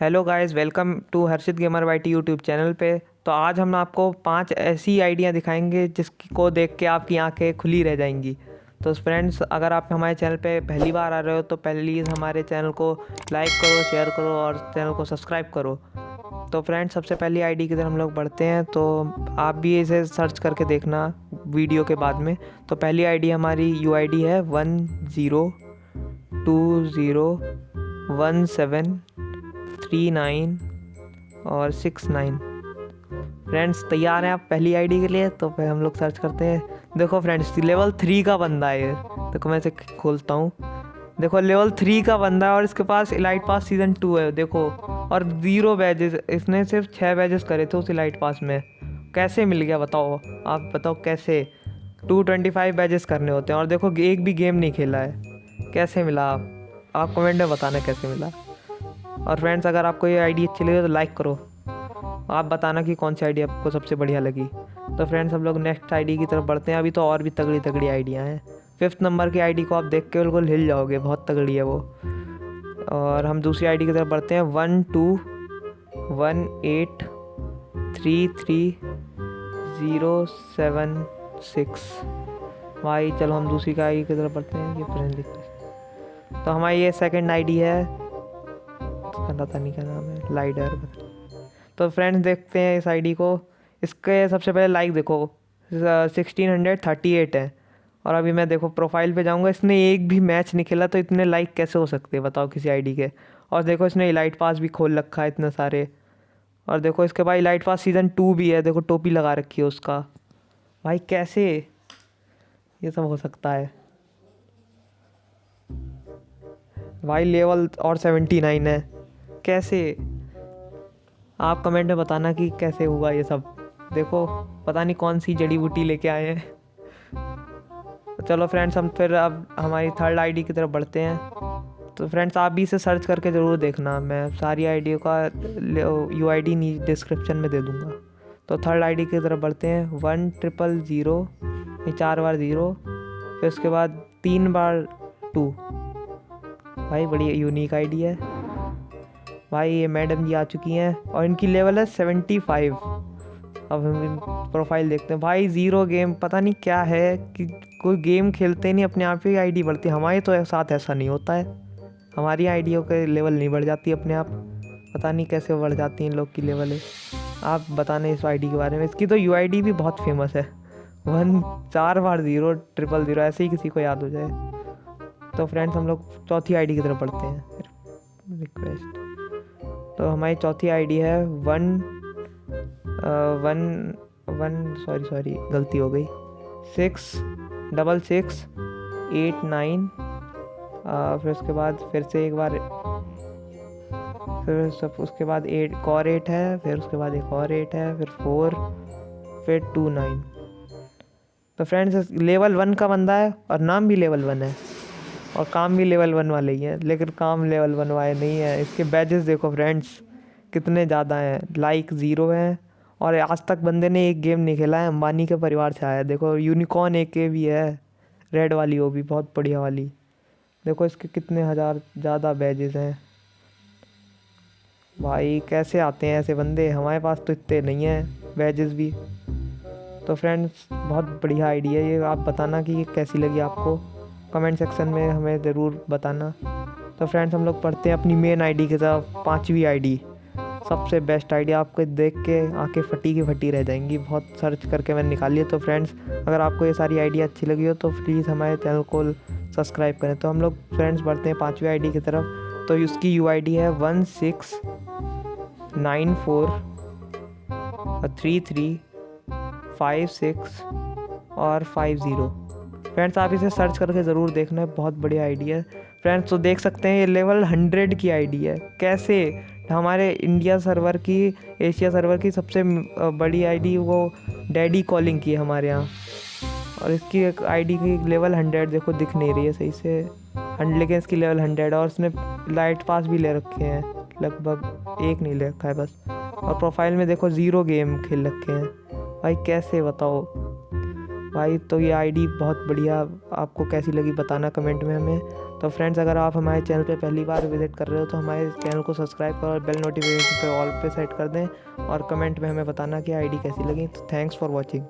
Hello guys welcome to Harshit gamer Y T YouTube channel पे। तो आज हम आपको पाँच ऐसी आइडिया दिखाएँगे जिसको देख के आपकी आँखें खुली रह जाएँगी। तो फ्रेंड्स अगर आप हमारे चैनल पे पहली बार आ रहे हो तो प्लीज़ हमारे चैनल को लाइक करो शेयर करो और चैनल को सब्सक्राइब करो। तो फ्रेंड्स सबसे पहली आईडी की तरफ़ हम लोग बढ़ते हैं तो आप भी इसे सर्च करके देखना वीडियो के बाद में। तो पहली आईडी हमारी यूआईडी है one zero two zero one seven three nine और सिक्स नाइन। फ्रेंड्स तैयार हैं आप पहली आईडी के लिए तो फिर हम लोग सर्च करते हैं। देखो फ्रेंड्स लेवल थ्री का बंदा है देखो मैं इसे खोलता हूँ। देखो लेवल थ्री का बंदा है और इसके पास इलाइट पास सीज़न टू है, देखो। और ज़ीरो बैजेस इसने सिर्फ़ छः बैजेस करे थे उस इलाइट पास में। कैसे मिल गया बताओ? आप बताओ कैसे? टू ट्वेंटी फाइव बैजेस करने होते हैं और देखो एक भी गेम नहीं खेला है। कैसे मिला आप? कमेंट में बताना कैसे मिला। और फ्रेंड्स अगर आपको ये आईडी अच्छी लगी तो लाइक करो। आप बताना कि कौन सी आईडी आपको सबसे बढ़िया लगी। तो फ्रेंड्स हम लोग नेक्स्ट आईडी की तरफ़ बढ़ते हैं। अभी तो और भी तगड़ी तगड़ी आइडिया हैं। फिफ्थ नंबर की आईडी को आप देख के बिल्कुल हिल जाओगे। बहुत तगड़ी है वो। और हम दूसरी आईडी की तरफ़ बढ़ते हैं। One two one eight three three zero seven six भाई, चलो हम दूसरी का आई की तरफ़ बढ़ते हैं। ये फ्रेंड तो हमारी ये सेकंड आईडी है। पता नहीं क्या नाम है लाइडर तो फ्रेंड्स देखते हैं इस आईडी को। इसके सबसे पहले लाइक देखो। सिक्सटीन हंड्रेड थर्टी एट है। और अभी मैं देखो प्रोफ़ाइल पे जाऊँगा, इसने एक भी मैच नहीं खेला तो इतने लाइक कैसे हो सकते हैं, बताओ किसी आईडी के? और देखो इसने इलाइट पास भी खोल रखा है इतने सारे। और देखो इसके बाद इलाइट पास सीज़न टू भी है, देखो टोपी लगा रखी है उसका। भाई कैसे? ये सब हो सकता है। भाई लेवल और सेवेंटी नाइन है। कैसे? आप कमेंट में बताना कि कैसे हुआ ये सब। देखो, पता नहीं कौन सी जड़ी बूटी लेके आए हैं। चलो फ्रेंड्स हम फिर अब हमारी थर्ड आईडी की तरफ़ बढ़ते हैं। तो फ्रेंड्स आप भी इसे सर्च करके ज़रूर देखना। मैं सारी आईडियों का यू आई डी डिस्क्रिप्शन में दे दूँगा। तो थर्ड आईडी की तरफ़ बढ़ते हैं। वन ट्रिपल ज़ीरो चार बार ज़ीरो, फिर उसके बाद तीन बार टू। भाई बड़ी यूनिक आईडी है। भाई, ये मैडम जी आ चुकी हैं और इनकी लेवल है सेवेंटी फाइव अब हम प्रोफ़ाइल देखते हैं। भाई ज़ीरो गेम पता नहीं क्या है कि कोई गेम खेलते नहीं, अपने आप ही आईडी बढ़ती हमारे तो साथ ऐसा नहीं होता है। हमारी आईडियों के लेवल नहीं बढ़ जाती अपने आप। पता नहीं कैसे बढ़ जाती हैं लोग की लेवल आप बताने इस आईडी के बारे में। इसकी तो यूआईडी भी बहुत फ़ेमस है। वन चार बार ज़ीरो ट्रिपल ज़ीरो ऐसे ही किसी को याद हो जाए। तो फ्रेंड्स हम लोग चौथी आईडी की तरफ़ पढ़ते हैं। रिक्वेस्ट तो हमारी चौथी आईडी है one one one sorry sorry गलती हो गई। Six, double six, eight nine फिर उसके बाद फिर से एक बार, फिर सब उसके बाद एट और एट है, फिर उसके बाद एक और एट है, फिर फोर, फिर टू नाइन। तो फ्रेंड्स लेवल वन का बंदा है और नाम भी लेवल वन है। और काम भी लेवल वन वाले ही हैं, लेकिन काम लेवल वन वाले नहीं है। इसके बैजेस देखो फ्रेंड्स कितने ज़्यादा हैं। लाइक ज़ीरो हैं और आज तक बंदे ने एक गेम नहीं खेला है, अंबानी के परिवार से आया देखो यूनिकॉर्न एक के भी है रेड वाली वो भी, बहुत बढ़िया वाली। देखो इसके कितने हज़ार ज़्यादा बैजेस हैं। भाई, कैसे आते हैं ऐसे बंदे? हमारे पास तो इतने नहीं हैं बैजेस भी। तो फ्रेंड्स बहुत बढ़िया आइडिया ये। आप बताना कि ये कैसी लगी आपको? कमेंट सेक्शन में हमें ज़रूर बताना। तो फ्रेंड्स हम लोग पढ़ते हैं अपनी मेन आईडी की तरफ़ पाँचवीं आईडी सबसे बेस्ट आइडिया आपको देख के आँखें फटी की फटी रह जाएँगी। बहुत सर्च करके मैंने निकाली है तो फ्रेंड्स अगर आपको ये सारी आइडिया अच्छी लगी हो तो प्लीज़ हमारे चैनल को सब्सक्राइब करें। तो हम लोग फ्रेंड्स बढ़ते हैं पाँचवीं आईडी की तरफ़। तो उसकी यू आई डी है one six nine four three three five six और फाइव ज़ीरो फ्रेंड्स आप इसे सर्च करके ज़रूर देखना है बहुत बढ़िया आइडिया है। फ्रेंड्स तो देख सकते हैं ये लेवल हंड्रेड की आईडी है। कैसे? हमारे इंडिया सर्वर की एशिया सर्वर की सबसे बड़ी आईडी वो डैडी कॉलिंग की है हमारे यहाँ। और इसकी आईडी की लेवल हंड्रेड देखो दिख नहीं रही है सही से। लेकिन इसकी लेवल हंड्रेड और उसने लाइट पास भी ले रखे हैं। लगभग एक नहीं ले रखा है बस। और प्रोफ़ाइल में देखो ज़ीरो गेम खेल रखे हैं। भाई, कैसे बताओ? भाई तो ये आईडी बहुत बढ़िया आपको कैसी लगी बताना कमेंट में हमें। तो फ्रेंड्स अगर आप हमारे चैनल पे पहली बार विज़िट कर रहे हो तो हमारे चैनल को सब्सक्राइब करो और बेल नोटिफिकेशन पे ऑल पे सेट कर दें और कमेंट में हमें बताना कि आईडी कैसी लगी। तो थैंक्स फॉर वॉचिंग